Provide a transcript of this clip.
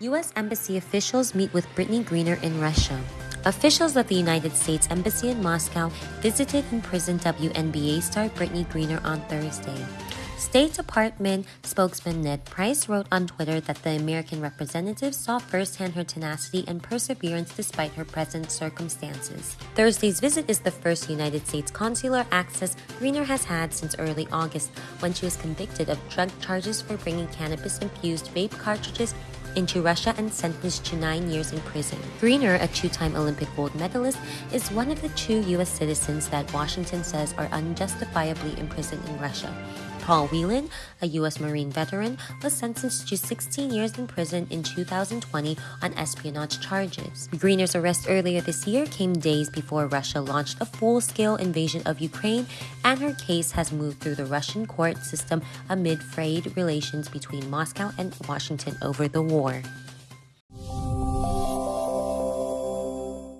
U.S. Embassy officials meet with Brittney Griner in Russia. Officials at the United States Embassy in Moscow visited imprisoned WNBA star Brittney Griner on Thursday. State Department spokesman Ned Price wrote on Twitter that the American representative saw firsthand her tenacity and perseverance despite her present circumstances. Thursday's visit is the first United States consular access Griner has had since early August when she was convicted of drug charges for bringing cannabis infused vape cartridges into Russia and sentenced to nine years in prison. Griner, a two time Olympic gold medalist, is one of the two U.S. citizens that Washington says are unjustifiably imprisoned in Russia. Paul Whelan, a U.S. Marine veteran, was sentenced to 16 years in prison in 2020 on espionage charges. Griner's arrest earlier this year came days before Russia launched a full scale invasion of Ukraine, and her case has moved through the Russian court system amid frayed relations between Moscow and Washington over the war.